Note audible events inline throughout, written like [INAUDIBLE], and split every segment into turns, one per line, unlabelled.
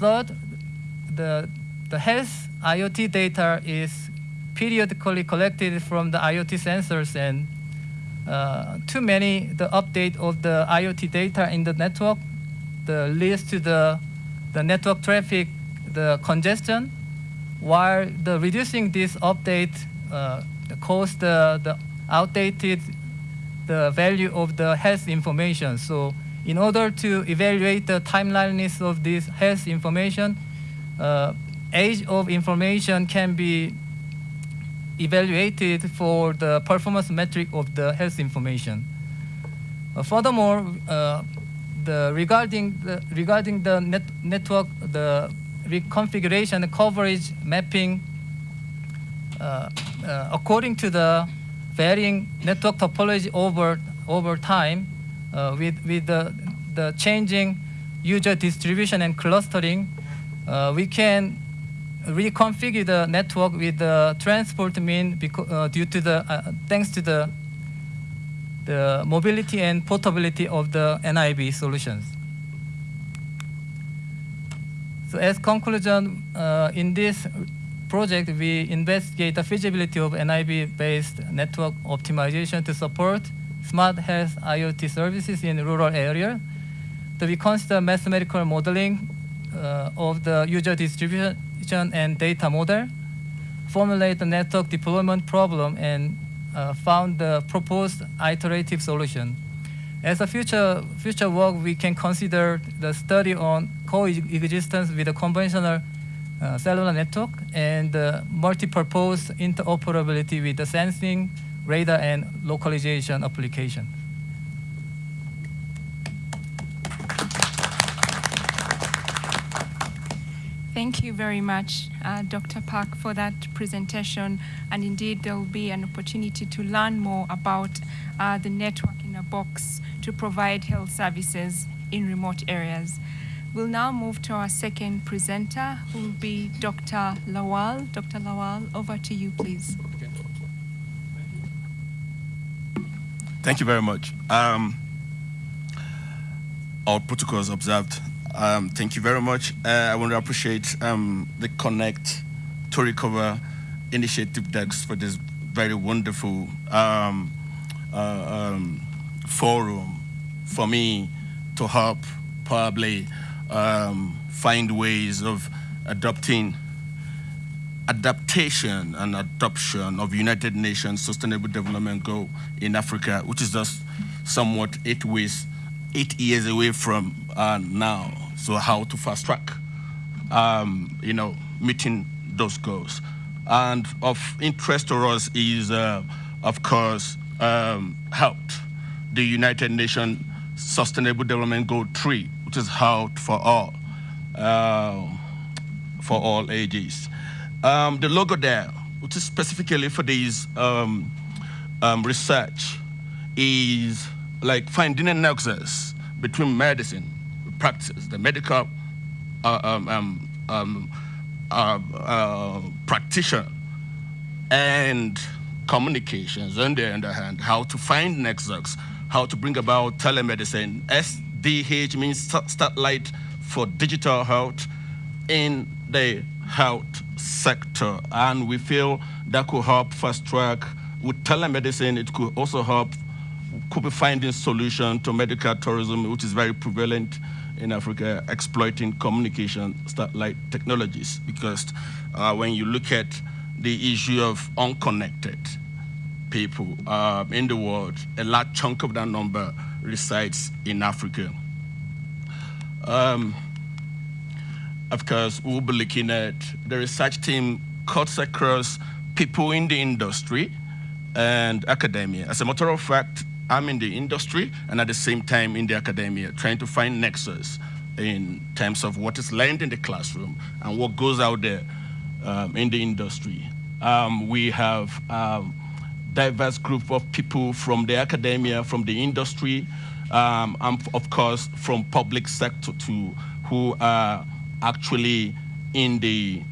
third, the, the health IoT data is periodically collected from the IoT sensors and uh, too many, the update of the IoT data in the network the leads to the, the network traffic, the congestion, while the reducing this update uh, the, the outdated the value of the health information. So in order to evaluate the timeliness of this health information, uh, age of information can be evaluated for the performance metric of the health information. Uh, furthermore, uh, the regarding the regarding the net, network, the reconfiguration coverage mapping, uh, uh, according to the varying network topology over over time, uh, with with the the changing user distribution and clustering, uh, we can reconfigure the network with the transport mean uh, due to the uh, thanks to the the mobility and portability of the NIB solutions. So as conclusion, uh, in this project, we investigate the feasibility of NIB-based network optimization to support smart health IoT services in rural areas. So we consider mathematical modeling uh, of the user distribution and data model, formulate the network deployment problem, and uh, found the proposed iterative solution. As a future, future work, we can consider the study on coexistence with a conventional uh, cellular network and uh, multi-purpose interoperability with the sensing, radar, and localization application.
Thank you very much, uh, Dr. Park, for that presentation. And indeed, there will be an opportunity to learn more about uh, the network in a box to provide health services in remote areas. We'll now move to our second presenter, who will be Dr. Lawal. Dr. Lawal, over to you, please.
Thank you very much. Um, all protocols observed. Um, thank you very much. Uh, I want to appreciate um, the Connect to Recover initiative decks for this very wonderful um, uh, um, forum for me to help probably um, find ways of adopting adaptation and adoption of United Nations Sustainable Development Goal in Africa, which is just somewhat eight ways, eight years away from uh, now. So how to fast track, um, you know, meeting those goals. And of interest to us is, uh, of course, um, health. The United Nations Sustainable Development Goal 3, which is health for all, uh, for all ages. Um, the logo there, which is specifically for these um, um, research, is like finding a nexus between medicine, practice, the medical uh, um, um, um uh, uh, practitioner and communications on the other hand, how to find nexus, how to bring about telemedicine. SDH means satellite for digital health in the health sector. And we feel that could help fast track with telemedicine. It could also help, could be finding solution to medical tourism, which is very prevalent in Africa exploiting communication satellite technologies because uh, when you look at the issue of unconnected people uh, in the world, a large chunk of that number resides in Africa. Um, of course, we'll be looking at the research team cuts across people in the industry and academia. As a matter of fact, I'm in the industry and at the same time in the academia, trying to find nexus in terms of what is learned in the classroom and what goes out there um, in the industry. Um, we have um, diverse group of people from the academia, from the industry, um, and of course from public sector too, who are actually in the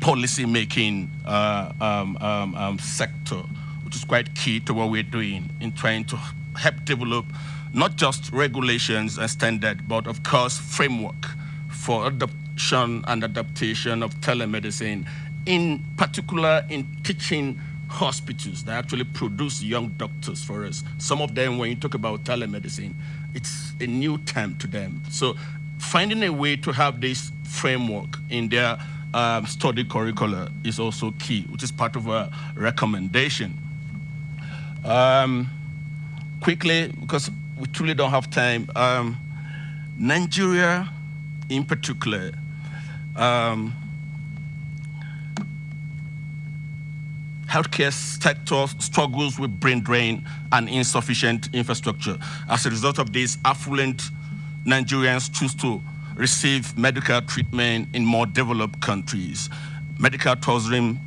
policy making uh, um, um, sector which is quite key to what we're doing in trying to help develop not just regulations and standard, but of course framework for adoption and adaptation of telemedicine, in particular in teaching hospitals that actually produce young doctors for us. Some of them, when you talk about telemedicine, it's a new term to them. So finding a way to have this framework in their um, study curricula is also key, which is part of a recommendation. Um, quickly, because we truly don't have time, um, Nigeria in particular, um, healthcare sector struggles with brain drain and insufficient infrastructure. As a result of this, affluent Nigerians choose to receive medical treatment in more developed countries. Medical tourism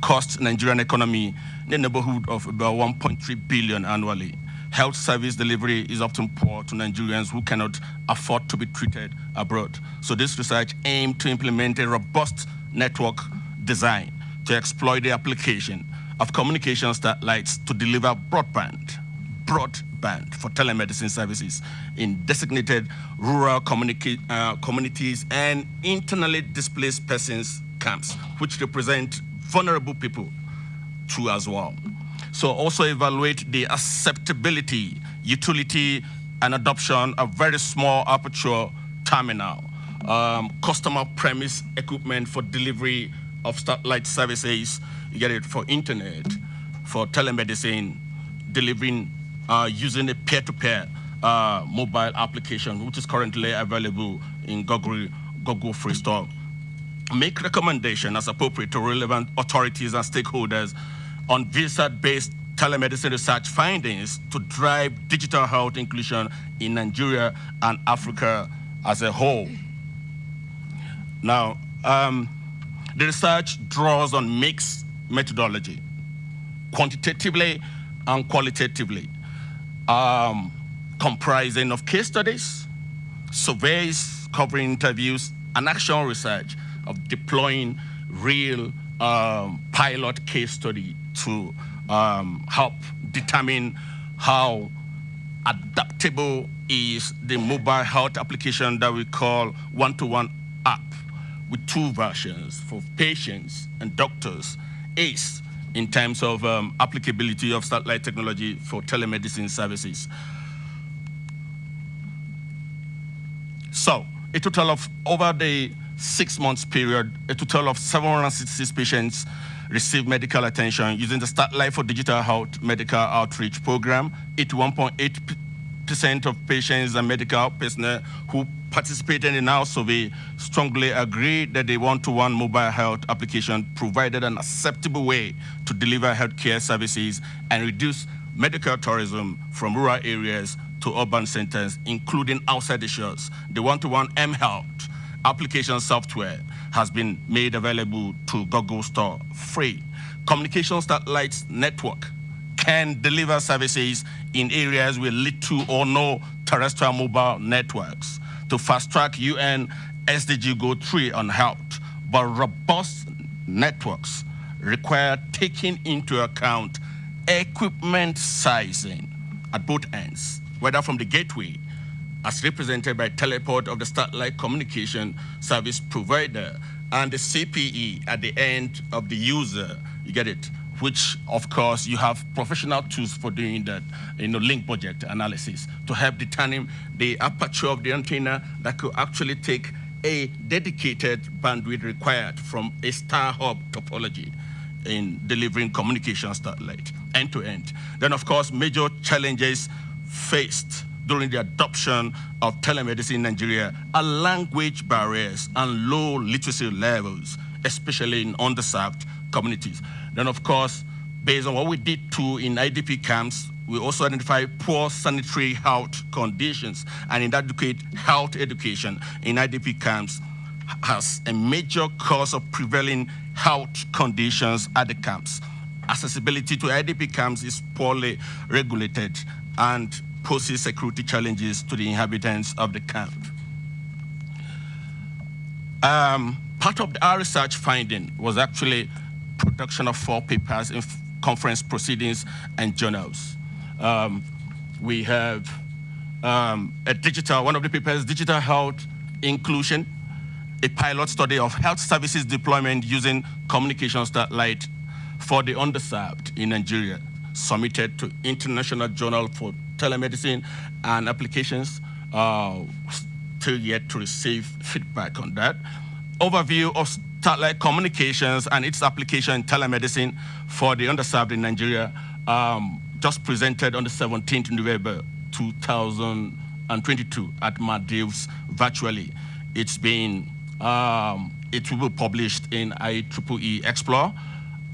costs Nigerian economy in the neighborhood of about 1.3 billion annually. Health service delivery is often poor to Nigerians who cannot afford to be treated abroad. So this research aimed to implement a robust network design to exploit the application of communication satellites to deliver broadband, broadband for telemedicine services in designated rural uh, communities and internally displaced persons camps, which represent vulnerable people too as well. So also evaluate the acceptability, utility, and adoption of very small aperture terminal, um, customer premise equipment for delivery of satellite services, you get it for internet, for telemedicine, delivering using a peer-to-peer uh, mobile application, which is currently available in Google, Google Free Store. Make recommendation as appropriate to relevant authorities and stakeholders on VSAT-based telemedicine research findings to drive digital health inclusion in Nigeria and Africa as a whole. Now, um, the research draws on mixed methodology, quantitatively and qualitatively, um, comprising of case studies, surveys covering interviews, and actual research of deploying real um, pilot case study to um, help determine how adaptable is the mobile health application that we call one-to-one -one app with two versions for patients and doctors. ACE in terms of um, applicability of satellite technology for telemedicine services. So a total of, over the six months period, a total of 766 patients received medical attention using the Satellite for Digital Health Medical Outreach Program. 81.8% of patients and medical personnel who participated in our survey strongly agreed that the one-to-one mobile health application provided an acceptable way to deliver healthcare services and reduce medical tourism from rural areas to urban centers, including outside the shores. The one-to-one mHealth application software has been made available to Google Store free. Communication satellites network can deliver services in areas with little or no terrestrial mobile networks to fast-track UN SDG Goal 3 on health, but robust networks require taking into account equipment sizing at both ends, whether from the gateway, as represented by teleport of the satellite communication service provider, and the CPE at the end of the user, you get it, which of course you have professional tools for doing that, you know, link budget analysis to help determine the aperture of the antenna that could actually take a dedicated bandwidth required from a star hub topology in delivering communication satellite end to end. Then of course, major challenges faced during the adoption of telemedicine in Nigeria are language barriers and low literacy levels, especially in underserved communities. Then, of course, based on what we did too in IDP camps, we also identify poor sanitary health conditions and inadequate health education in IDP camps as a major cause of prevailing health conditions at the camps. Accessibility to IDP camps is poorly regulated and poses security challenges to the inhabitants of the camp. Um, part of our research finding was actually production of four papers in conference proceedings and journals. Um, we have um, a digital, one of the papers, digital health inclusion a pilot study of health services deployment using communication satellite for the underserved in Nigeria, submitted to International Journal for Telemedicine and Applications. Uh, still yet to receive feedback on that. Overview of satellite communications and its application in telemedicine for the underserved in Nigeria, um, just presented on the 17th November 2022 at Maldives virtually. It's been, um, it will be published in IEEE Xplore.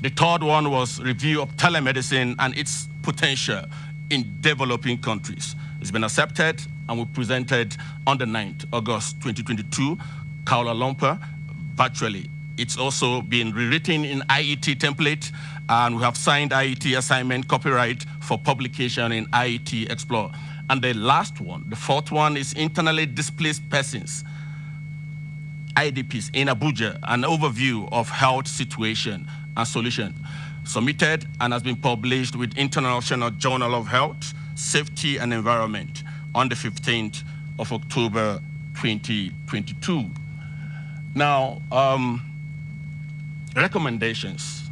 The third one was review of telemedicine and its potential in developing countries. It's been accepted and we presented on the 9th August 2022, Kuala Lumpur, virtually. It's also been rewritten in IET template, and we have signed IET assignment copyright for publication in IET Explore. And the last one, the fourth one, is internally displaced persons, IDPs in Abuja, an overview of health situation and solution, submitted and has been published with International Journal of Health, Safety and Environment on the 15th of October 2022. Now, um, recommendations.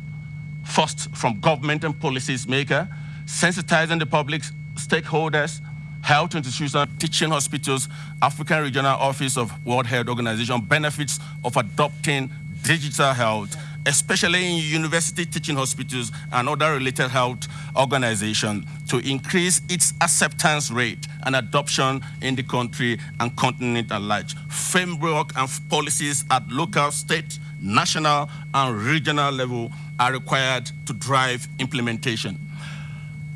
First, from government and policies maker, sensitizing the public stakeholders, health institutions, teaching hospitals, African Regional Office of World Health Organization benefits of adopting digital health especially in university teaching hospitals and other related health organizations, to increase its acceptance rate and adoption in the country and continent at large. Framework and policies at local, state, national, and regional level are required to drive implementation.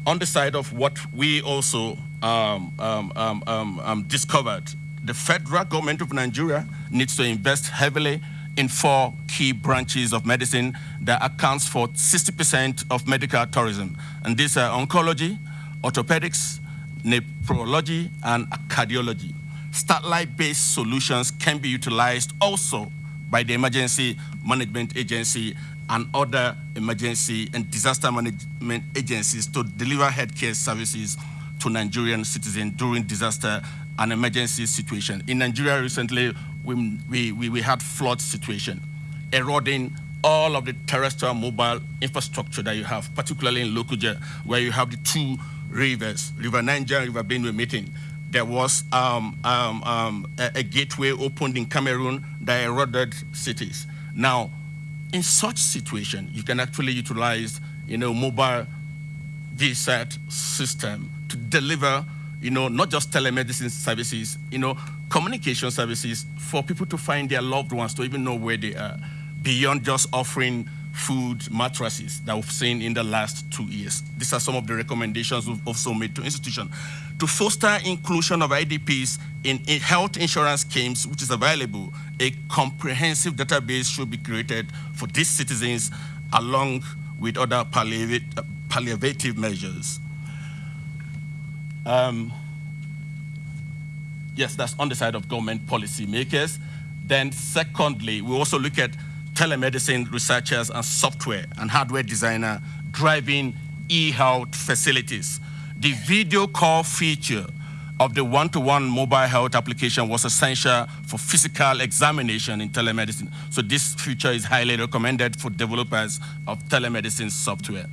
On the side of what we also um, um, um, um, um discovered, the federal government of Nigeria needs to invest heavily in four key branches of medicine that accounts for 60% of medical tourism. And these are oncology, orthopedics, nephrology, and cardiology. Satellite-based solutions can be utilized also by the Emergency Management Agency and other emergency and disaster management agencies to deliver healthcare services to Nigerian citizens during disaster and emergency situation. In Nigeria recently, we, we, we had flood situation, eroding all of the terrestrial mobile infrastructure that you have, particularly in Lokoja, where you have the two rivers, River Niger and River Benue meeting. There was um, um, um, a, a, gateway opened in Cameroon that eroded cities. Now, in such situation, you can actually utilize, you know, mobile VSAT system to deliver, you know, not just telemedicine services, you know, communication services for people to find their loved ones, to even know where they are, beyond just offering food mattresses that we've seen in the last two years. These are some of the recommendations we've also made to institutions. To foster inclusion of IDPs in, in health insurance schemes, which is available, a comprehensive database should be created for these citizens along with other palliative measures. Um, Yes, that's on the side of government policymakers. Then secondly, we also look at telemedicine researchers and software and hardware designer driving e-health facilities. The video call feature of the one-to-one -one mobile health application was essential for physical examination in telemedicine. So this feature is highly recommended for developers of telemedicine software.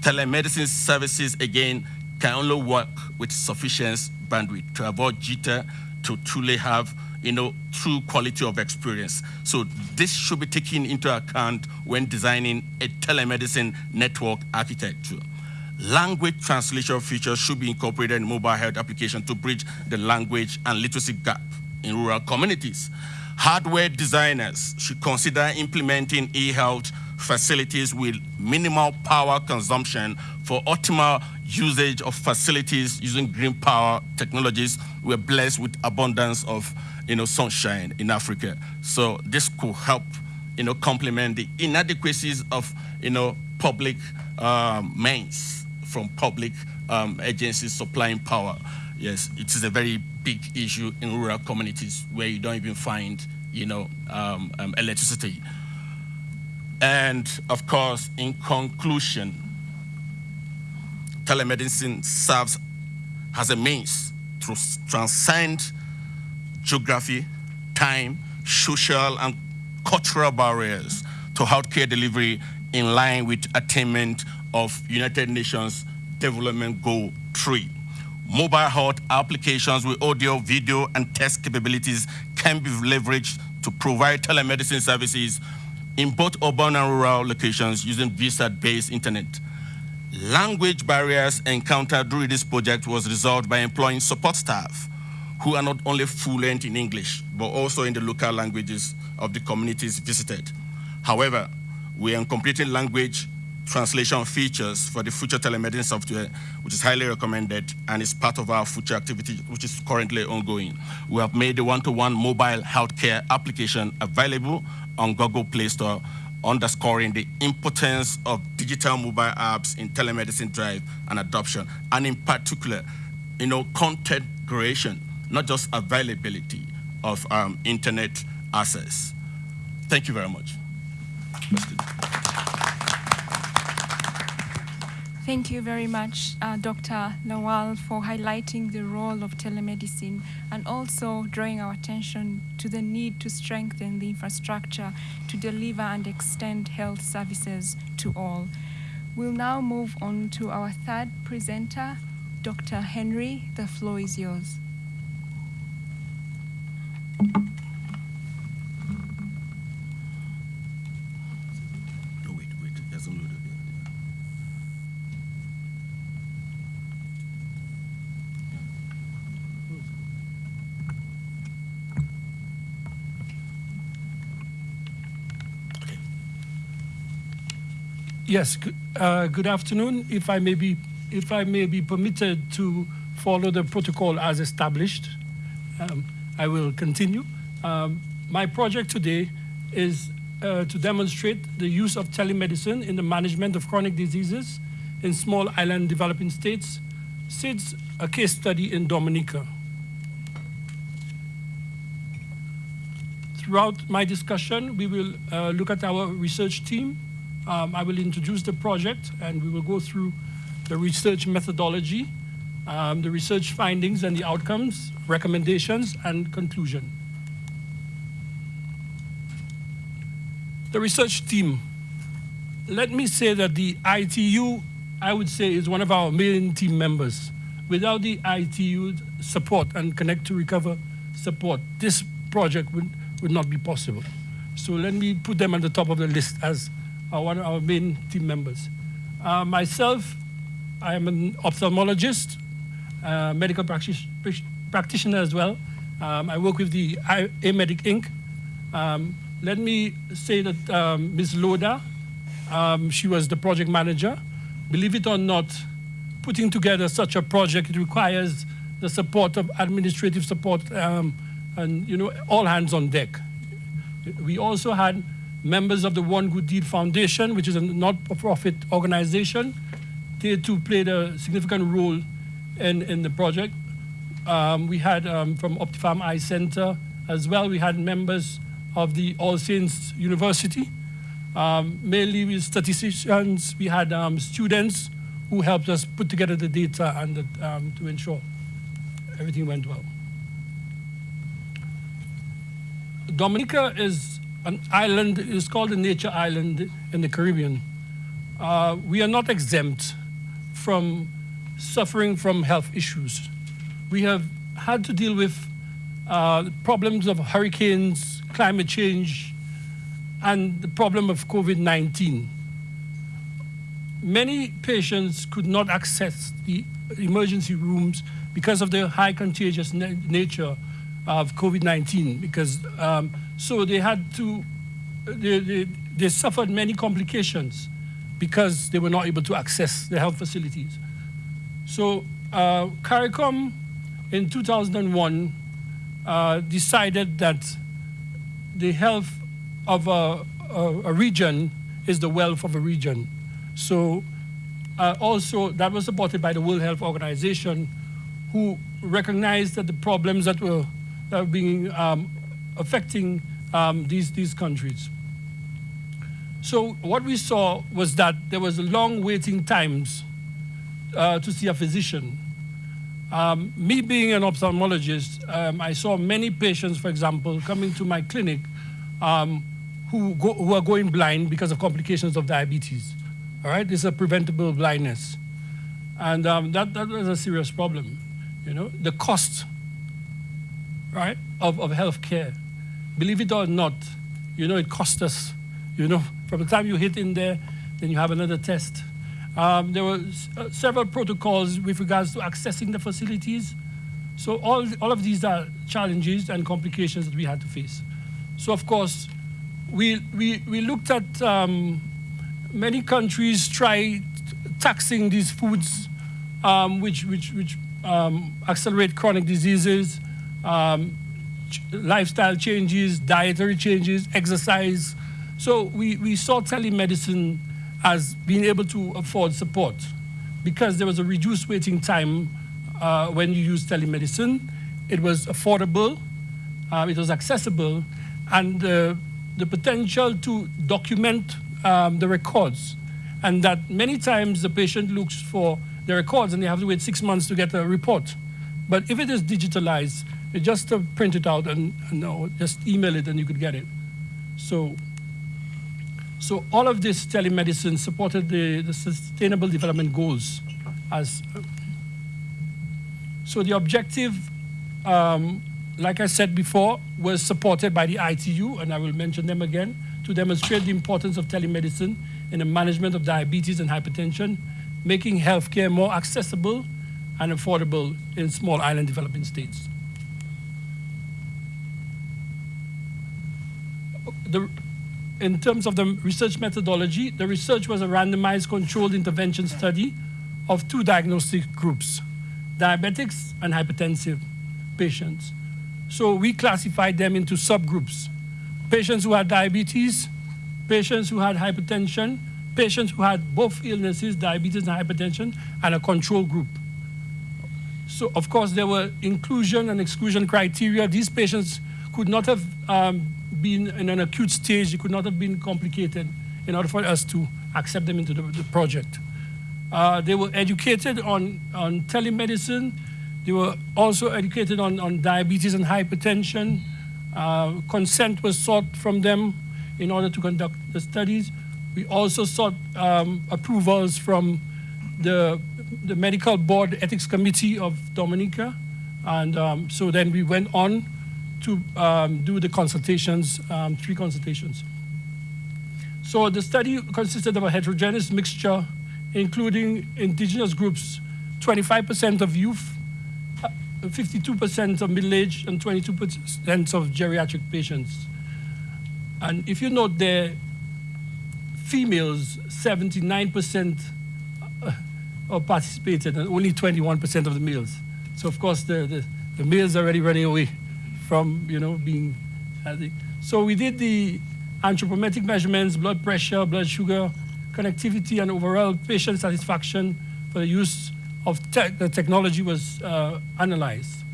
Telemedicine services, again, can only work with sufficient bandwidth to avoid jitter to truly have you know, true quality of experience. So this should be taken into account when designing a telemedicine network architecture. Language translation features should be incorporated in mobile health application to bridge the language and literacy gap in rural communities. Hardware designers should consider implementing e-health facilities with minimal power consumption for optimal usage of facilities using green power technologies. We're blessed with abundance of you know, sunshine in Africa. So this could help you know, complement the inadequacies of you know, public um, means from public um, agencies supplying power. Yes, it is a very big issue in rural communities where you don't even find you know, um, um electricity. And of course, in conclusion, telemedicine serves as a means to transcend geography, time, social and cultural barriers to healthcare delivery in line with attainment of United Nations Development Goal 3. Mobile health applications with audio, video, and text capabilities can be leveraged to provide telemedicine services in both urban and rural locations using VSAT-based internet. Language barriers encountered during this project was resolved by employing support staff who are not only fluent in English, but also in the local languages of the communities visited. However, we are completing language translation features for the future telemedicine software, which is highly recommended and is part of our future activity, which is currently ongoing. We have made the one-to-one -one mobile healthcare application available on Google Play Store, underscoring the importance of digital mobile apps in telemedicine drive and adoption, and in particular, you know, content creation, not just availability of um, internet access. Thank you very much.
Thank you very much, uh, Dr. Lawal, for highlighting the role of telemedicine and also drawing our attention to the need to strengthen the infrastructure to deliver and extend health services to all. We'll now move on to our third presenter, Dr. Henry. The floor is yours.
Yes, uh, good afternoon. If I may be, if I may be permitted to follow the protocol as established, um, I will continue. Um, my project today is uh, to demonstrate the use of telemedicine in the management of chronic diseases in small island developing states, since a case study in Dominica. Throughout my discussion, we will uh, look at our research team, um, I will introduce the project and we will go through the research methodology, um, the research findings and the outcomes, recommendations, and conclusion. The research team. Let me say that the ITU, I would say, is one of our main team members. Without the ITU support and Connect to Recover support, this project would, would not be possible. So let me put them at the top of the list as are one of our main team members. Uh, myself, I am an ophthalmologist, uh, medical practitioner as well. Um, I work with the AMedic Inc. Um, let me say that um, Ms. Loda, um, she was the project manager. Believe it or not, putting together such a project, requires the support of administrative support um, and you know all hands on deck. We also had members of the One Good Deed Foundation, which is a not-for-profit organization. They too played a significant role in, in the project. Um, we had um, from Optifarm Eye Center as well, we had members of the All Saints University. Um, mainly with statisticians, we had um, students who helped us put together the data and the, um, to ensure everything went well. Dominica is an island, it's called a nature island in the Caribbean. Uh, we are not exempt from suffering from health issues. We have had to deal with uh, problems of hurricanes, climate change, and the problem of COVID-19. Many patients could not access the emergency rooms because of the high contagious na nature of COVID-19 because um, so they had to, they, they, they, suffered many complications because they were not able to access the health facilities. So uh, CARICOM in 2001 uh, decided that the health of a, a, a, region is the wealth of a region. So uh, also that was supported by the World Health Organization who recognized that the problems that were, that were being um, affecting um, these, these countries. So what we saw was that there was long waiting times uh, to see a physician. Um, me being an ophthalmologist, um, I saw many patients, for example, coming to my clinic um, who, go, who are going blind because of complications of diabetes. All right, this is a preventable blindness. And um, that, that was a serious problem. You know, the cost, right, of, of health care, believe it or not, you know, it cost us, you know, from the time you hit in there, then you have another test. Um, there were uh, several protocols with regards to accessing the facilities. So all, all of these are challenges and complications that we had to face. So of course, we, we, we looked at um, many countries try taxing these foods um, which, which, which um, accelerate chronic diseases, um, lifestyle changes, dietary changes, exercise. So we, we saw telemedicine as being able to afford support because there was a reduced waiting time uh, when you use telemedicine. It was affordable, uh, it was accessible, and uh, the potential to document um, the records. And that many times the patient looks for the records and they have to wait six months to get a report. But if it is digitalized, you just uh, print it out and, and no, just email it and you could get it. So so all of this telemedicine supported the, the Sustainable Development Goals. As so the objective, um, like I said before, was supported by the ITU, and I will mention them again, to demonstrate the importance of telemedicine in the management of diabetes and hypertension, making healthcare more accessible and affordable in small island developing states. The, in terms of the research methodology, the research was a randomized controlled intervention study of two diagnostic groups, diabetics and hypertensive patients. So we classified them into subgroups. Patients who had diabetes, patients who had hypertension, patients who had both illnesses, diabetes and hypertension, and a control group. So of course there were inclusion and exclusion criteria. These patients could not have um, been in an acute stage, it could not have been complicated in order for us to accept them into the, the project. Uh, they were educated on, on telemedicine. They were also educated on, on diabetes and hypertension. Uh, consent was sought from them in order to conduct the studies. We also sought um, approvals from the, the Medical Board Ethics Committee of Dominica. And um, so then we went on to um, do the consultations, um, three consultations. So the study consisted of a heterogeneous mixture, including indigenous groups, 25% of youth, 52% uh, of middle-aged, and 22% of geriatric patients. And if you note there, females, 79% uh, participated, and only 21% of the males. So of course, the, the, the males are already running away from you know being healthy. So we did the anthropometric measurements, blood pressure, blood sugar, connectivity, and overall patient satisfaction for the use of te the technology was uh, analyzed.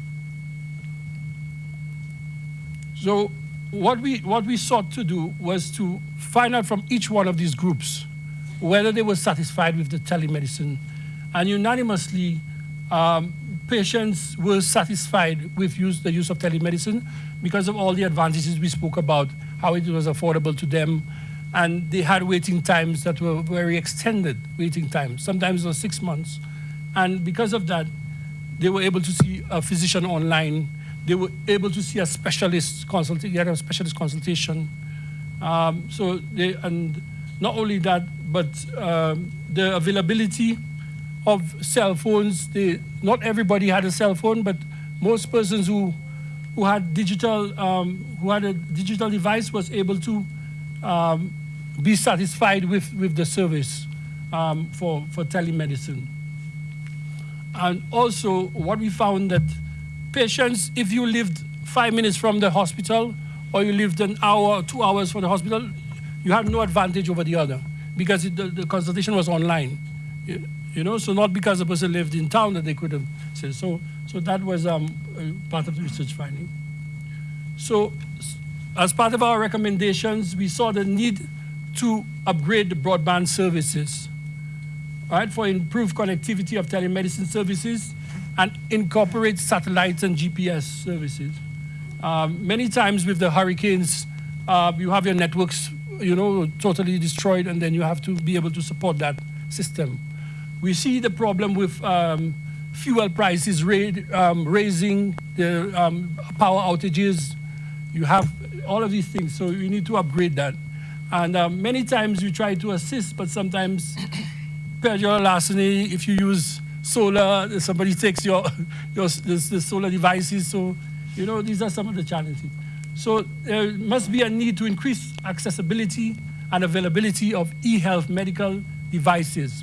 So what we, what we sought to do was to find out from each one of these groups whether they were satisfied with the telemedicine. And unanimously, um, patients were satisfied with use, the use of telemedicine because of all the advantages we spoke about, how it was affordable to them, and they had waiting times that were very extended waiting times. Sometimes it was six months. And because of that, they were able to see a physician online. They were able to see a specialist consultation, get a specialist consultation. Um, so they, and not only that, but um, the availability of cell phones. They, not everybody had a cell phone, but most persons who, who had digital, um, who had a digital device was able to um, be satisfied with, with the service um, for, for telemedicine. And also what we found that patients, if you lived five minutes from the hospital or you lived an hour or two hours from the hospital, you had no advantage over the other because it, the, the consultation was online. You know, so not because the person lived in town that they could have said. So, so that was um, part of the research finding. So as part of our recommendations, we saw the need to upgrade the broadband services, right, for improved connectivity of telemedicine services and incorporate satellites and GPS services. Um, many times with the hurricanes, uh, you have your networks, you know, totally destroyed, and then you have to be able to support that system. We see the problem with um, fuel prices um, raising, the um, power outages. You have all of these things, so you need to upgrade that. And um, many times you try to assist, but sometimes [COUGHS] perjury larceny, if you use solar, somebody takes your, [LAUGHS] your the, the solar devices. So, you know, these are some of the challenges. So there must be a need to increase accessibility and availability of e-health medical devices.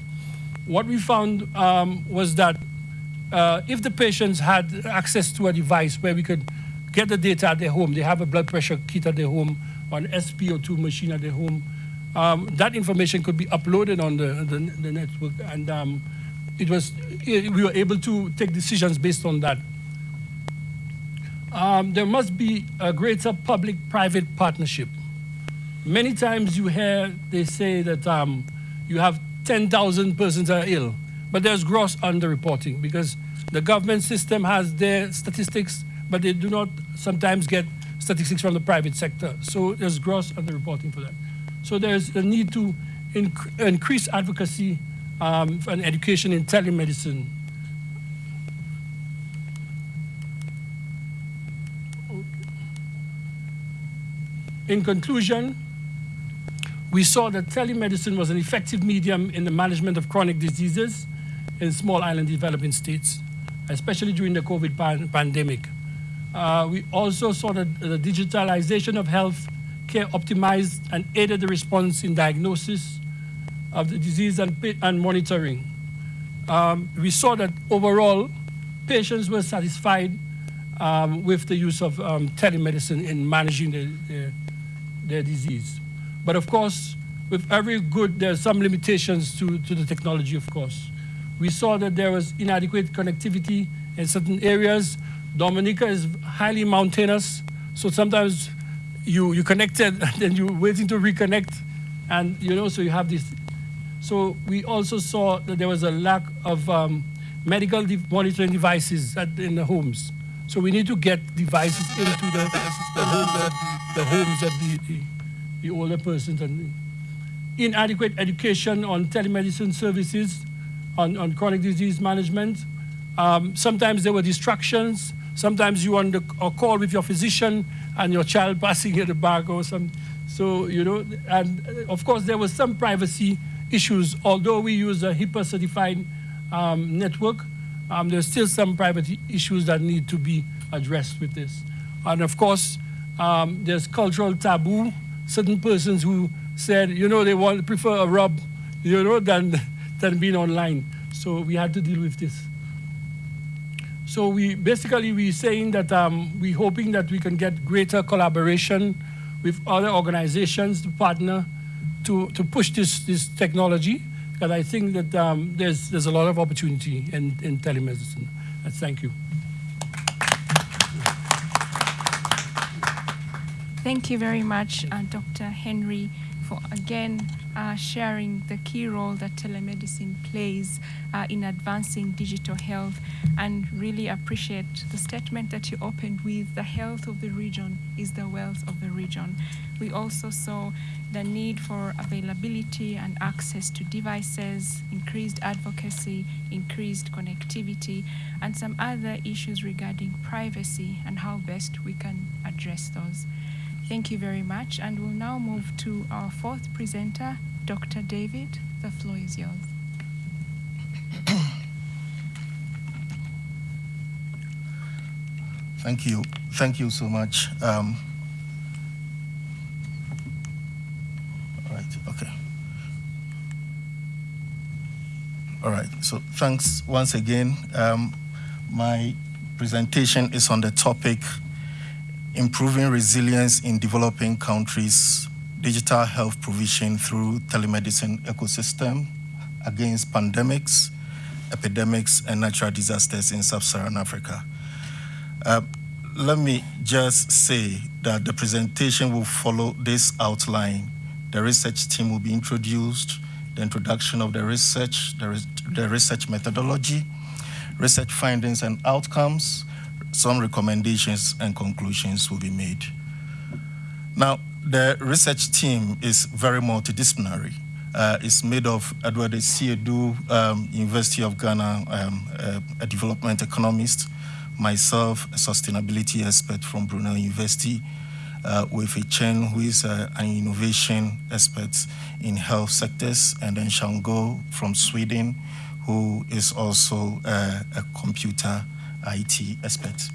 What we found um, was that uh, if the patients had access to a device where we could get the data at their home, they have a blood pressure kit at their home, or an SpO2 machine at their home, um, that information could be uploaded on the, the, the network, and um, it was, we were able to take decisions based on that. Um, there must be a greater public-private partnership. Many times you hear they say that um, you have 10,000 persons are ill, but there's gross underreporting because the government system has their statistics, but they do not sometimes get statistics from the private sector. So there's gross underreporting for that. So there's a need to inc increase advocacy um, and education in telemedicine In conclusion, we saw that telemedicine was an effective medium in the management of chronic diseases in small island developing states, especially during the COVID pan pandemic. Uh, we also saw that the digitalization of health care optimized and aided the response in diagnosis of the disease and, and monitoring. Um, we saw that overall, patients were satisfied um, with the use of um, telemedicine in managing the, the their disease. But of course, with every good, there are some limitations to, to the technology, of course. We saw that there was inadequate connectivity in certain areas. Dominica is highly mountainous, so sometimes you, you connected [LAUGHS] and then you're waiting to reconnect, and you know, so you have this. So we also saw that there was a lack of um, medical de monitoring devices at, in the homes. So we need to get devices into the, the, the, the homes the, the older persons. And inadequate education on telemedicine services, on, on chronic disease management. Um, sometimes there were distractions. Sometimes you on the, a call with your physician and your child passing at the back or some. So, you know, and of course there was some privacy issues, although we use a HIPAA certified um, network, um, there's still some privacy issues that need to be addressed with this. And of course, um, there's cultural taboo. Certain persons who said, you know, they want prefer a rub, you know, than, than being online. So we had to deal with this. So we basically we're saying that um, we're hoping that we can get greater collaboration with other organizations to partner to, to push this, this technology because I think that um, there's, there's a lot of opportunity in, in telemedicine. Uh, thank you.
Thank you very much, uh, Dr. Henry, for again uh, sharing the key role that telemedicine plays uh, in advancing digital health and really appreciate the statement that you opened with the health of the region is the wealth of the region. We also saw the need for availability and access to devices, increased advocacy, increased connectivity, and some other issues regarding privacy and how best we can address those. Thank you very much. And we'll now move to our fourth presenter, Dr. David. The floor is yours.
Thank you. Thank you so much. Um, all right, okay. All right, so thanks once again. Um, my presentation is on the topic improving resilience in developing countries, digital health provision through telemedicine ecosystem against pandemics, epidemics, and natural disasters in sub-Saharan Africa. Uh, let me just say that the presentation will follow this outline. The research team will be introduced, the introduction of the research, the, the research methodology, research findings and outcomes, some recommendations and conclusions will be made. Now, the research team is very multidisciplinary. Uh, it's made of Edward Siedu, um, University of Ghana, um, uh, a development economist, myself, a sustainability expert from Brunel University, uh, with a Chen, who is uh, an innovation expert in health sectors, and then Shango from Sweden, who is also uh, a computer IT expert.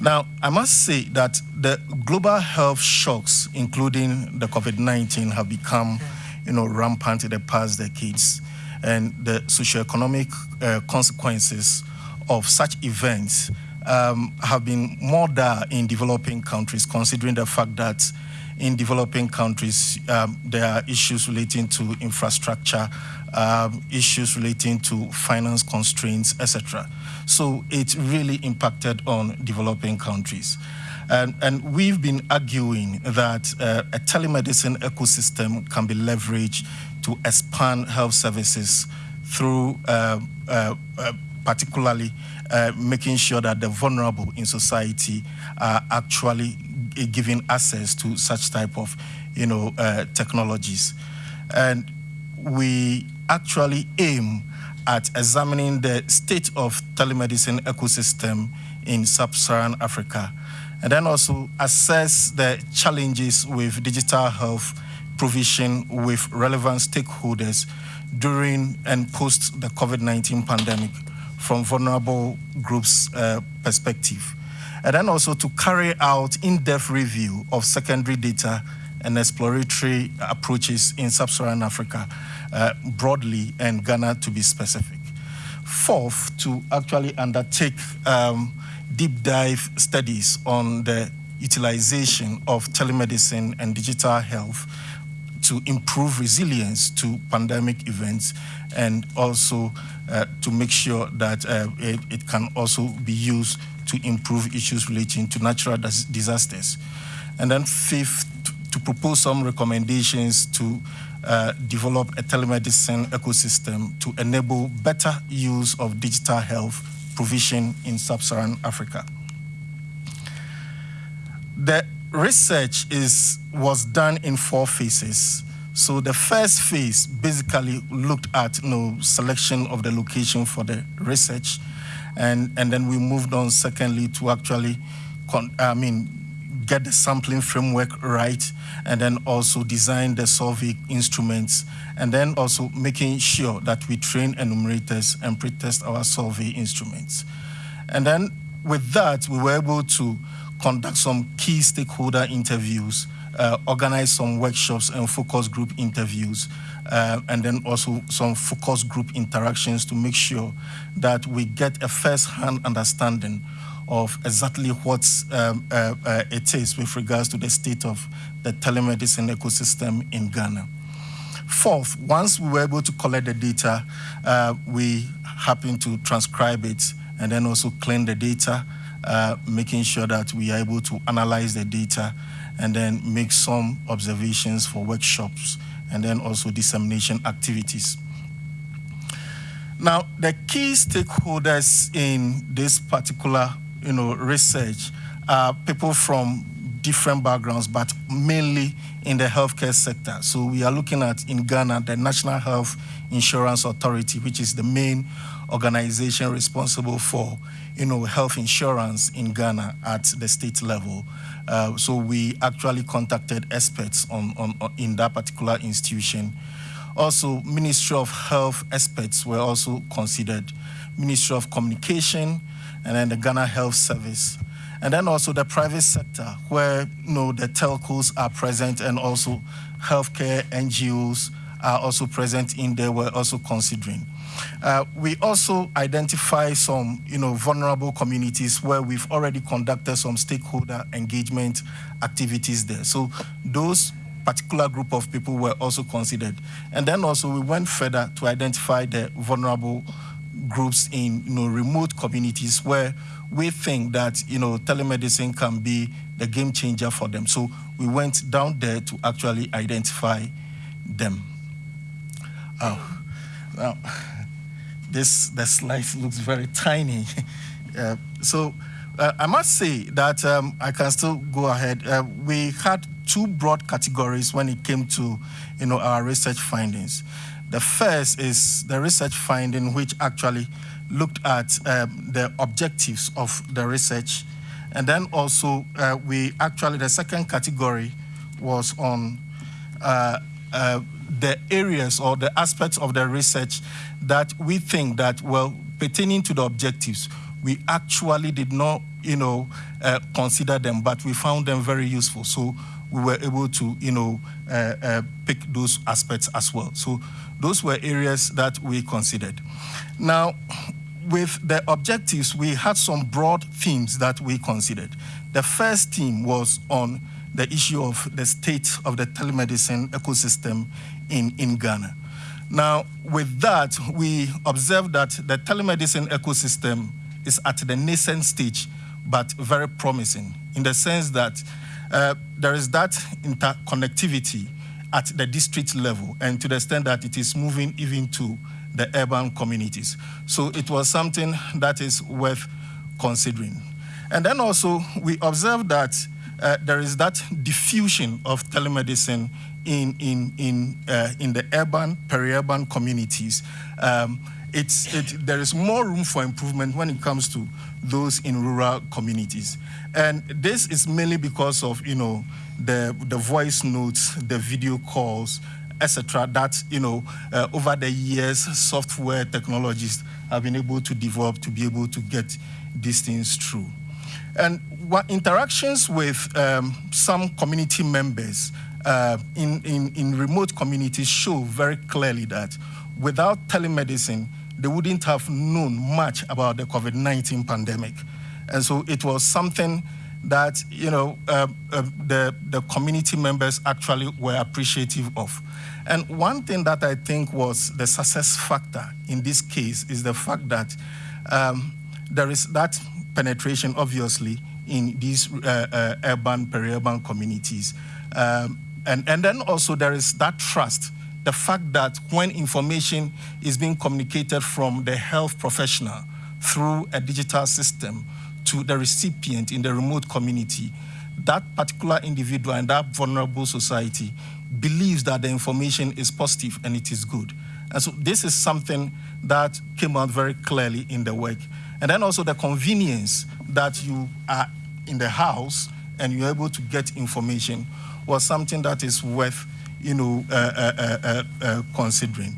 Now, I must say that the global health shocks, including the COVID-19, have become, you know, rampant in the past decades, and the socioeconomic uh, consequences of such events um, have been more dire in developing countries, considering the fact that in developing countries, um, there are issues relating to infrastructure, um, issues relating to finance constraints, etc. So it really impacted on developing countries. And, and we've been arguing that uh, a telemedicine ecosystem can be leveraged to expand health services through uh, uh, uh particularly uh, making sure that the vulnerable in society are actually given access to such type of you know, uh, technologies. And we actually aim at examining the state of telemedicine ecosystem in sub-Saharan Africa, and then also assess the challenges with digital health provision with relevant stakeholders during and post the COVID-19 pandemic from vulnerable groups uh, perspective. And then also to carry out in-depth review of secondary data and exploratory approaches in sub-Saharan Africa uh, broadly and Ghana to be specific. Fourth, to actually undertake um, deep dive studies on the utilization of telemedicine and digital health to improve resilience to pandemic events and also uh, to make sure that uh, it, it, can also be used to improve issues relating to natural disasters. And then fifth, to propose some recommendations to uh, develop a telemedicine ecosystem to enable better use of digital health provision in sub-Saharan Africa. The research is, was done in four phases. So the first phase basically looked at you know, selection of the location for the research, and, and then we moved on secondly to actually, I mean, get the sampling framework right, and then also design the survey instruments, and then also making sure that we train enumerators and pretest our survey instruments. And then with that, we were able to conduct some key stakeholder interviews, uh, organize some workshops and focus group interviews, uh, and then also some focus group interactions to make sure that we get a first-hand understanding of exactly what um, uh, uh, it is with regards to the state of the telemedicine ecosystem in Ghana. Fourth, once we were able to collect the data, uh, we happened to transcribe it and then also clean the data, uh, making sure that we are able to analyze the data and then make some observations for workshops and then also dissemination activities. Now, the key stakeholders in this particular you know, research are people from different backgrounds, but mainly in the healthcare sector. So we are looking at in Ghana the National Health Insurance Authority, which is the main organization responsible for you know health insurance in Ghana at the state level. Uh, so we actually contacted experts on, on, on, in that particular institution. Also, Ministry of Health experts were also considered. Ministry of Communication, and then the Ghana Health Service. And then also the private sector, where you know the telcos are present and also healthcare NGOs are also present in there, we're also considering. Uh, we also identify some you know, vulnerable communities where we've already conducted some stakeholder engagement activities there. So those particular group of people were also considered. And then also we went further to identify the vulnerable groups in you know, remote communities where we think that you know, telemedicine can be the game changer for them. So we went down there to actually identify them. Oh, now, this the slide looks very tiny. [LAUGHS] uh, so uh, I must say that um, I can still go ahead. Uh, we had two broad categories when it came to, you know, our research findings. The first is the research finding, which actually looked at um, the objectives of the research, and then also uh, we actually the second category was on uh, uh, the areas or the aspects of the research that we think that, well, pertaining to the objectives, we actually did not, you know, uh, consider them, but we found them very useful. So we were able to, you know, uh, uh, pick those aspects as well. So those were areas that we considered. Now, with the objectives, we had some broad themes that we considered. The first theme was on the issue of the state of the telemedicine ecosystem in, in Ghana. Now, with that, we observed that the telemedicine ecosystem is at the nascent stage, but very promising in the sense that uh, there is that interconnectivity at the district level and to the extent that it is moving even to the urban communities. So it was something that is worth considering. And then also we observed that uh, there is that diffusion of telemedicine in, in, in, uh, in the urban, peri-urban communities. Um, it's, it, there is more room for improvement when it comes to those in rural communities. And this is mainly because of, you know, the, the voice notes, the video calls, etc. that, you know, uh, over the years, software technologies have been able to develop to be able to get these things through. And what interactions with um, some community members uh, in, in, in remote communities show very clearly that without telemedicine, they wouldn't have known much about the COVID-19 pandemic. And so it was something that, you know, uh, uh, the, the community members actually were appreciative of. And one thing that I think was the success factor in this case is the fact that um, there is that penetration, obviously, in these uh, uh, urban, peri-urban communities. Um, and, and then also there is that trust, the fact that when information is being communicated from the health professional through a digital system to the recipient in the remote community, that particular individual and that vulnerable society believes that the information is positive and it is good. And so this is something that came out very clearly in the work. And then also the convenience that you are in the house and you're able to get information was something that is worth, you know, uh, uh, uh, uh, uh considering.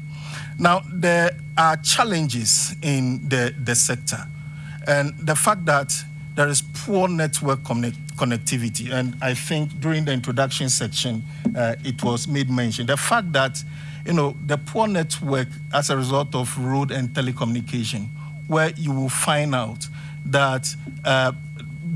Now, there are challenges in the, the sector. And the fact that there is poor network connect connectivity, and I think during the introduction section, uh, it was made mention. The fact that, you know, the poor network as a result of road and telecommunication, where you will find out that uh,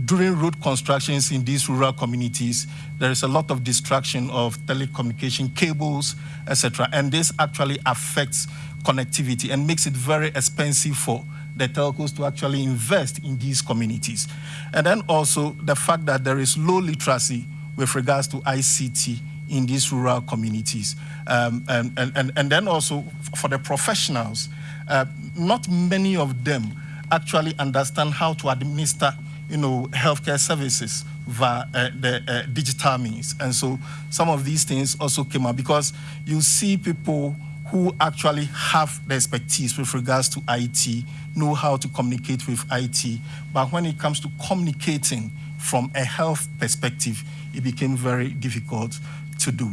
during road constructions in these rural communities, there is a lot of destruction of telecommunication cables, etc. And this actually affects connectivity and makes it very expensive for the telcos to actually invest in these communities. And then also the fact that there is low literacy with regards to ICT in these rural communities. Um, and, and, and then also for the professionals, uh, not many of them actually understand how to administer you know, healthcare services via uh, the uh, digital means. And so some of these things also came up because you see people who actually have the expertise with regards to IT, know how to communicate with IT, but when it comes to communicating from a health perspective, it became very difficult to do.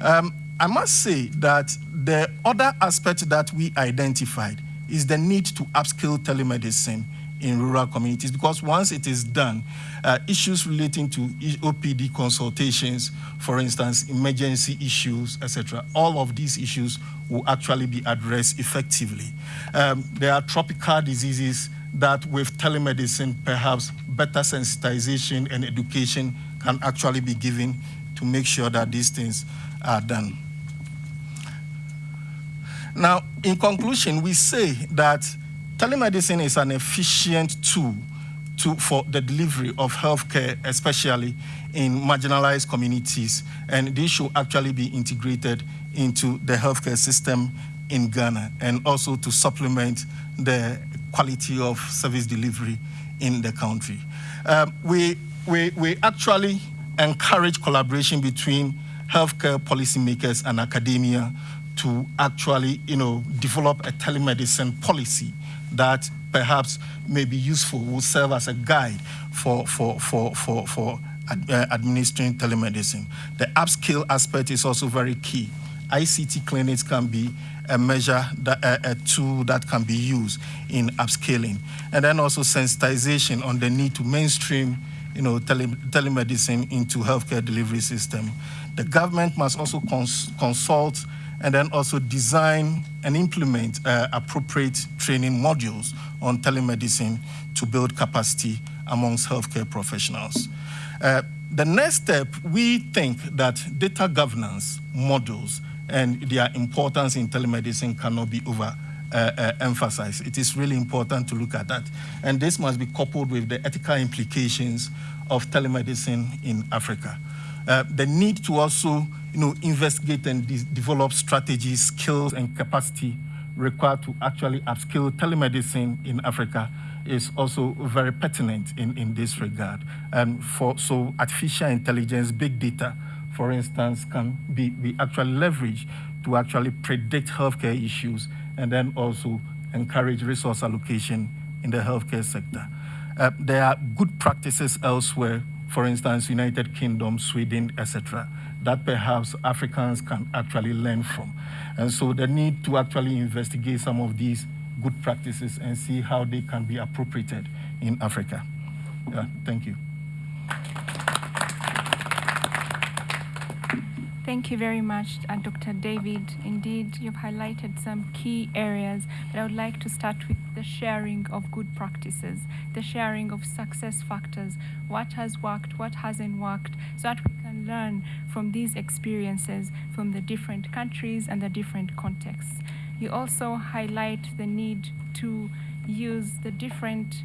Um, I must say that the other aspect that we identified is the need to upskill telemedicine in rural communities because once it is done, uh, issues relating to OPD consultations, for instance, emergency issues, etc., all of these issues will actually be addressed effectively. Um, there are tropical diseases that with telemedicine, perhaps better sensitization and education can actually be given to make sure that these things are done. Now, in conclusion, we say that telemedicine is an efficient tool to, for the delivery of healthcare, especially in marginalized communities, and this should actually be integrated into the healthcare system in Ghana and also to supplement the quality of service delivery in the country. Um, we, we, we actually encourage collaboration between healthcare policymakers and academia to actually, you know, develop a telemedicine policy that perhaps may be useful, will serve as a guide for, for, for, for, for uh, administering telemedicine. The upskill aspect is also very key. ICT clinics can be a measure, that, uh, a tool that can be used in upscaling. And then also sensitization on the need to mainstream you know, tele telemedicine into healthcare delivery system. The government must also cons consult and then also design and implement uh, appropriate training modules on telemedicine to build capacity amongst healthcare professionals. Uh, the next step, we think that data governance models and their importance in telemedicine cannot be over uh, uh, emphasized. It is really important to look at that. And this must be coupled with the ethical implications of telemedicine in Africa. Uh, the need to also you know, investigate and de develop strategies, skills, and capacity required to actually upskill telemedicine in Africa is also very pertinent in, in this regard. And for, so artificial intelligence, big data, for instance, can be, be actually leveraged to actually predict healthcare issues and then also encourage resource allocation in the healthcare sector. Uh, there are good practices elsewhere, for instance, United Kingdom, Sweden, etc., that perhaps Africans can actually learn from. And so the need to actually investigate some of these good practices and see how they can be appropriated in Africa. Yeah, thank you.
Thank you very much, uh, Dr. David. Indeed, you've highlighted some key areas, but I would like to start with the sharing of good practices, the sharing of success factors, what has worked, what hasn't worked, so that we can learn from these experiences from the different countries and the different contexts. You also highlight the need to use the different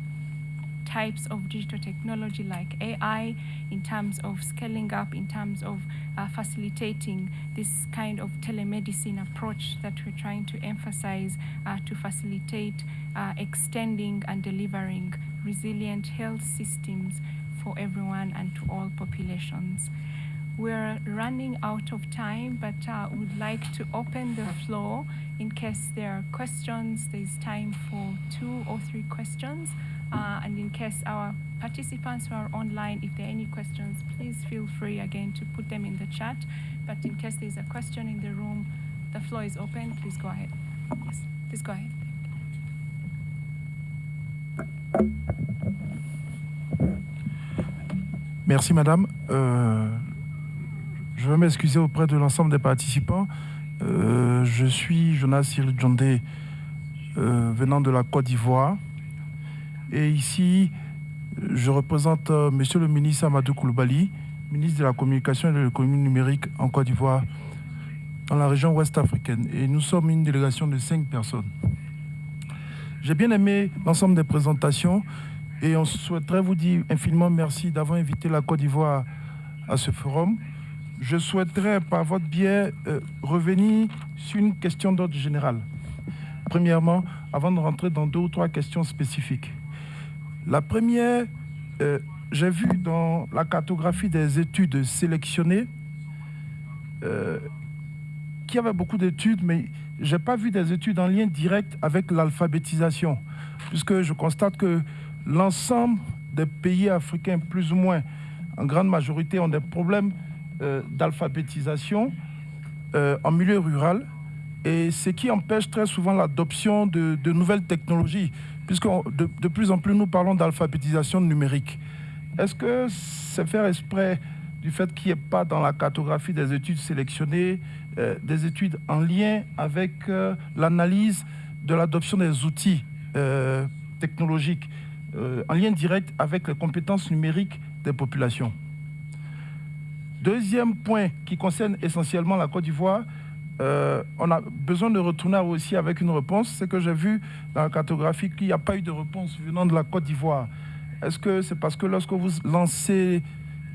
types of digital technology like AI in terms of scaling up, in terms of uh, facilitating this kind of telemedicine approach that we're trying to emphasize uh, to facilitate uh, extending and delivering resilient health systems for everyone and to all populations. We're running out of time, but uh, would like to open the floor in case there are questions. There's time for two or three questions. Uh, and in case our participants who are online, if there are any questions, please feel free again to put them in the chat. But in case there's a question in the room, the floor is open. Please go ahead. Yes, please go ahead.
Merci Madame. Euh, je veux m'excuser auprès de l'ensemble des participants. Euh, je suis Jonas Cyril Djondé, euh, venant de la Côte d'Ivoire. Et ici, je représente euh, Monsieur le ministre Amadou Koulibaly, ministre de la Communication et de l'économie numérique en Côte d'Ivoire, dans la région ouest africaine. Et nous sommes une délégation de cinq personnes. J'ai bien aimé l'ensemble des présentations et on souhaiterait vous dire infiniment merci d'avoir invité la Côte d'Ivoire à ce forum. Je souhaiterais, par votre biais, euh, revenir sur une question d'ordre général. Premièrement, avant de rentrer dans deux ou trois questions spécifiques. La première, euh, j'ai vu dans la cartographie des études sélectionnées euh, qu'il y avait beaucoup d'études, mais je n'ai pas vu des études en lien direct avec l'alphabétisation, puisque je constate que l'ensemble des pays africains, plus ou moins, en grande majorité, ont des problèmes euh, d'alphabétisation en milieu rural, et ce qui empêche très souvent l'adoption de, de nouvelles technologies puisque de, plus en plus nous parlons d'alphabétisation numérique. Est-ce que c'est faire exprès du fait qu'il n'y ait pas dans la cartographie des études sélectionnées euh, des études en lien avec euh, l'analyse de l'adoption des outils euh, technologiques, en lien direct avec les compétences numériques des populations? Deuxième point qui concerne essentiellement la Côte d'Ivoire, euh, on a besoin de retourner aussi avec une réponse. C'est que j'ai vu dans la cartographie qu'il n'y a pas eu de réponse venant de la Côte d'Ivoire. Est-ce que c'est parce que lorsque vous lancez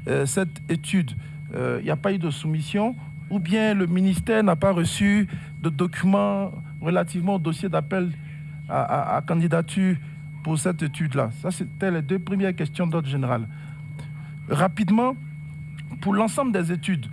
euh, cette étude, euh, il n'y a pas eu de soumission? Ou bien le ministère n'a pas reçu de documents relativement au dossier d'appel à, candidature pour cette étude-là? Ça, c'était les deux premières questions d'ordre général. Rapidement, pour l'ensemble des études,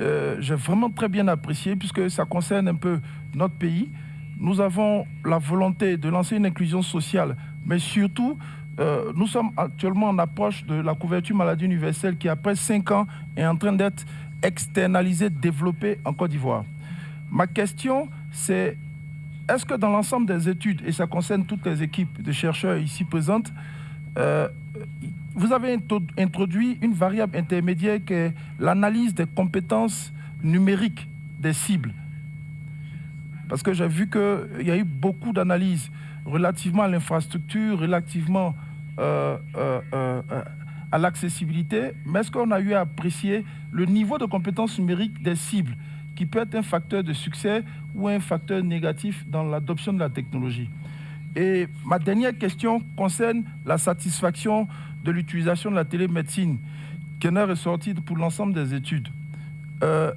euh, j'ai vraiment très bien apprécié puisque ça concerne un peu notre pays. Nous avons la volonté de lancer une inclusion sociale, mais surtout, euh, nous sommes actuellement en approche de la couverture maladie universelle qui, après cinq ans, est en train d'être externalisée, développée en Côte d'Ivoire. Ma question, c'est est-ce que dans l'ensemble des études, et ça concerne toutes les équipes de chercheurs ici présentes, euh, vous avez introduit une variable intermédiaire qui est l'analyse des compétences numériques des cibles Parce que j'ai vu qu'il y a eu beaucoup d'analyses relativement à l'infrastructure, relativement euh, euh, à l'accessibilité, mais est-ce qu'on a eu à apprécier le niveau de compétences numériques des cibles qui peut être un facteur de succès ou un facteur négatif dans l'adoption de la technologie? Et ma dernière question concerne la satisfaction de l'utilisation de la télémédecine qui en est ressortie pour l'ensemble des études. Euh,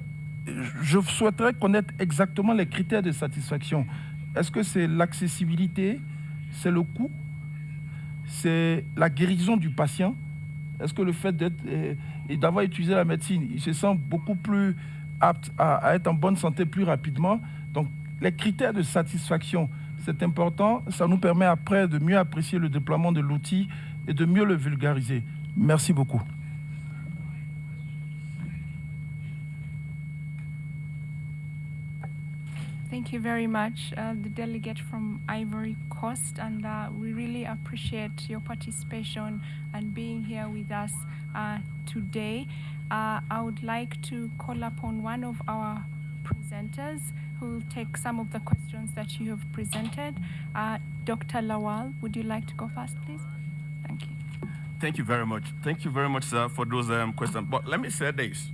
je souhaiterais connaître exactement les critères de satisfaction. Est-ce que c'est l'accessibilité, c'est le coût, c'est la guérison du patient? Est-ce que le fait euh, d'avoir utilisé la médecine, il se sent beaucoup plus apte à, être en bonne santé plus rapidement? Donc, les critères de satisfaction, c'est important. Ça nous permet après de mieux apprécier le déploiement de l'outil et de mieux le vulgariser. Merci beaucoup.
Thank you very much, uh, the delegate from Ivory Coast, and uh, we really appreciate your participation and being here with us uh, today. uh, I would like to call upon one of our presenters who will take some of the questions that you have presented. Uh, Dr. Lawal, would you like to go first, please? Thank you.
Thank you very much. Thank you very much, sir, for those um, questions. But let me say this.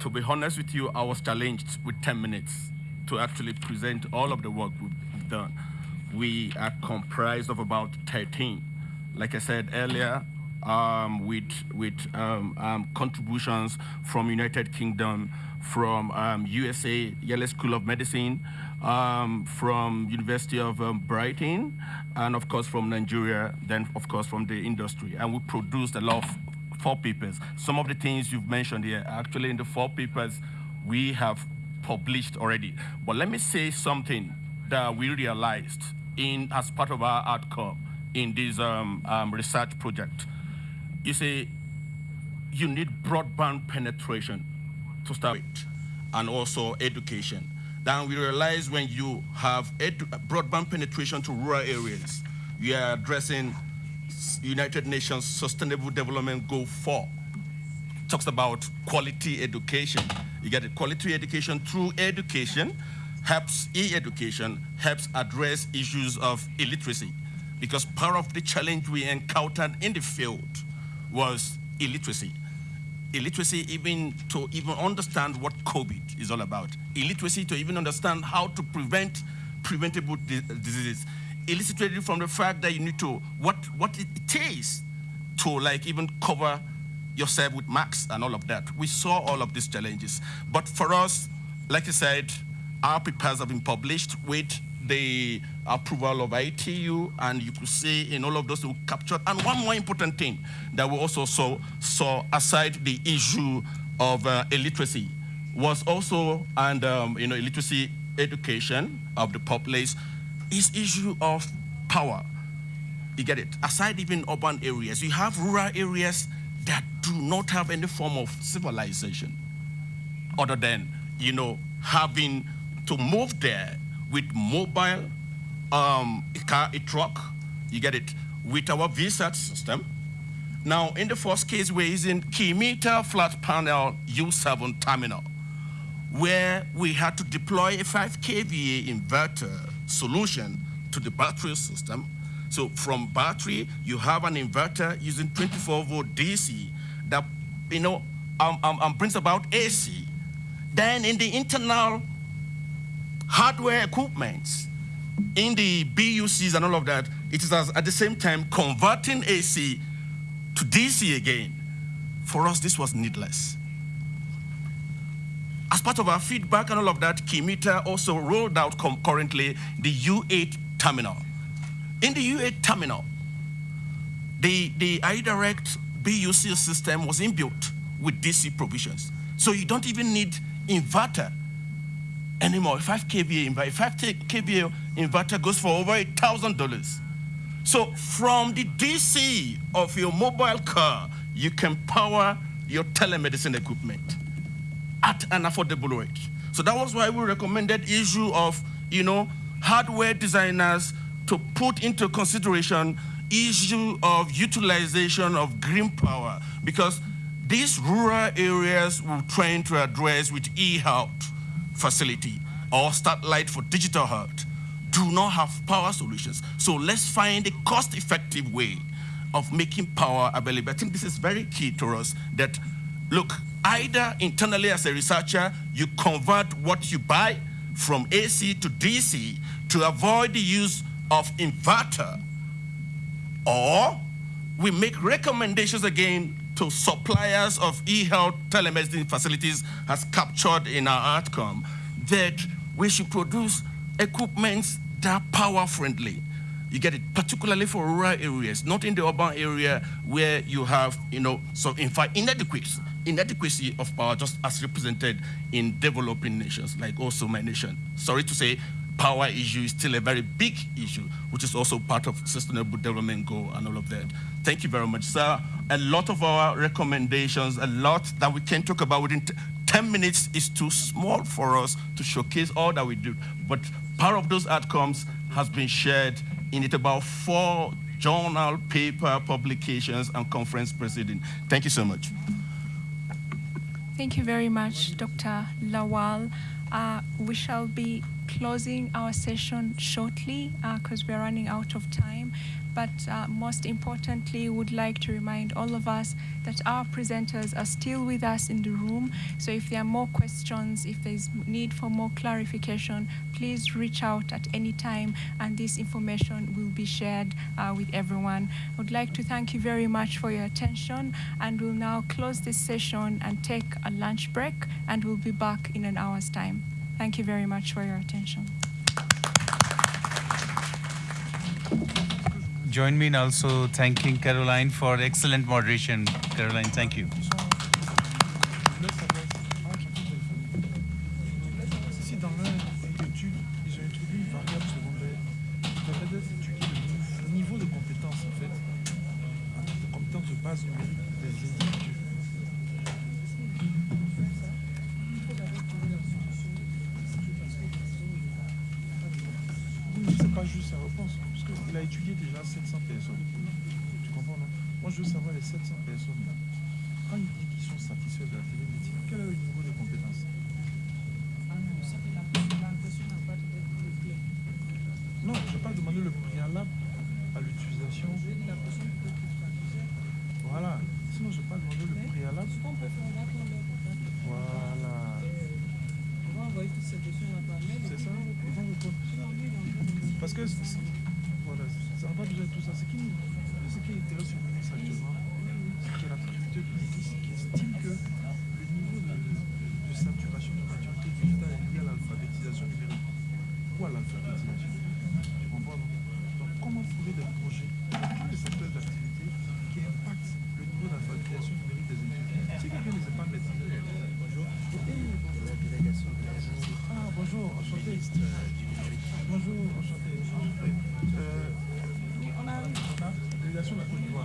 To be honest with you, I was challenged with 10 minutes to actually present all of the work we've done. We are comprised of about 13. Like I said earlier, um, with, with um, um, contributions from United Kingdom, from USA um, Yale School of Medicine, um, from University of Brighton, and of course from Nigeria, then of course from the industry. And we produced a lot of four papers. Some of the things you've mentioned here, actually in the four papers, we have published already. But let me say something that we realized in as part of our outcome in this um, um, research project you see, you need broadband penetration to start with, and also education. Then we realize when you have broadband penetration to rural areas, you are addressing United Nations Sustainable Development Goal 4. talks about quality education. You get it, quality education through education, helps e-education, helps address issues of illiteracy. Because part of the challenge we encountered in the field was illiteracy. Illiteracy even to even understand what COVID is all about. Illiteracy to even understand how to prevent preventable uh, diseases. Illiteracy from the fact that you need to, what, what it is to like even cover yourself with masks and all of that. We saw all of these challenges. But for us, like I said, our papers have been published with the approval of ITU, and you could see in all of those we captured. And one more important thing that we also saw, saw aside the issue of uh, illiteracy, was also, and um, you know, illiteracy education of the populace, is issue of power. You get it? Aside even urban areas, you have rural areas that do not have any form of civilization other than, you know, having to move there with mobile um, a car, a truck, you get it, with our VSAT system. Now, in the first case, we're using Kymeta flat panel U7 terminal, where we had to deploy a 5 kVA inverter solution to the battery system. So from battery, you have an inverter using 24 volt DC that, you know, um, um, um, brings about AC. Then in the internal hardware equipment, in the BUCs and all of that, it is at the same time converting AC to DC again. For us, this was needless. as part of our feedback and all of that, Kymeta also rolled out concurrently the U8 terminal. In the U8 terminal, the, the iDirect BUC system was inbuilt with DC provisions. So you don't even need inverter anymore. 5 kVA inverter, 5 kVA inverter goes for over a $1,000. So from the DC of your mobile car, you can power your telemedicine equipment at an affordable rate. So that was why we recommended issue of, you know, hardware designers to put into consideration issue of utilization of green power because these rural areas we're trying to address with e-health facility or satellite for digital health do not have power solutions. So let's find a cost-effective way of making power available. I think this is very key to us that, look, either internally as a researcher, you convert what you buy from AC to DC to avoid the use of inverter, or we make recommendations again to suppliers of e-health telemedicine facilities has captured in our outcome that we should produce equipment that are power friendly. You get it, particularly for rural areas, not in the urban area where you have, you know, so in fact, inadequacy, inadequacy of power just as represented in developing nations, like also my nation. Sorry to say, power issue is still a very big issue, which is also part of sustainable development goal and all of that. Thank you very much, sir. A lot of our recommendations, a lot that we can talk about within 10 minutes is too small for us to showcase all that we do. But part of those outcomes has been shared in it about four journal, paper, publications, and conference proceedings. Thank you so much.
Thank you very much, Dr. Lawal. Uh, we shall be closing our session shortly because uh, we're running out of time but uh, most importantly, would like to remind all of us that our presenters are still with us in the room. So if there are more questions, if there's need for more clarification, please reach out at any time and this information will be shared uh, with everyone. I would like to thank you very much for your attention and we'll now close this session and take a lunch break and we'll be back in an hour's time. Thank you very much for your attention.
join me in also thanking Caroline for excellent moderation. Caroline, thank you.
adesso la continuiamo.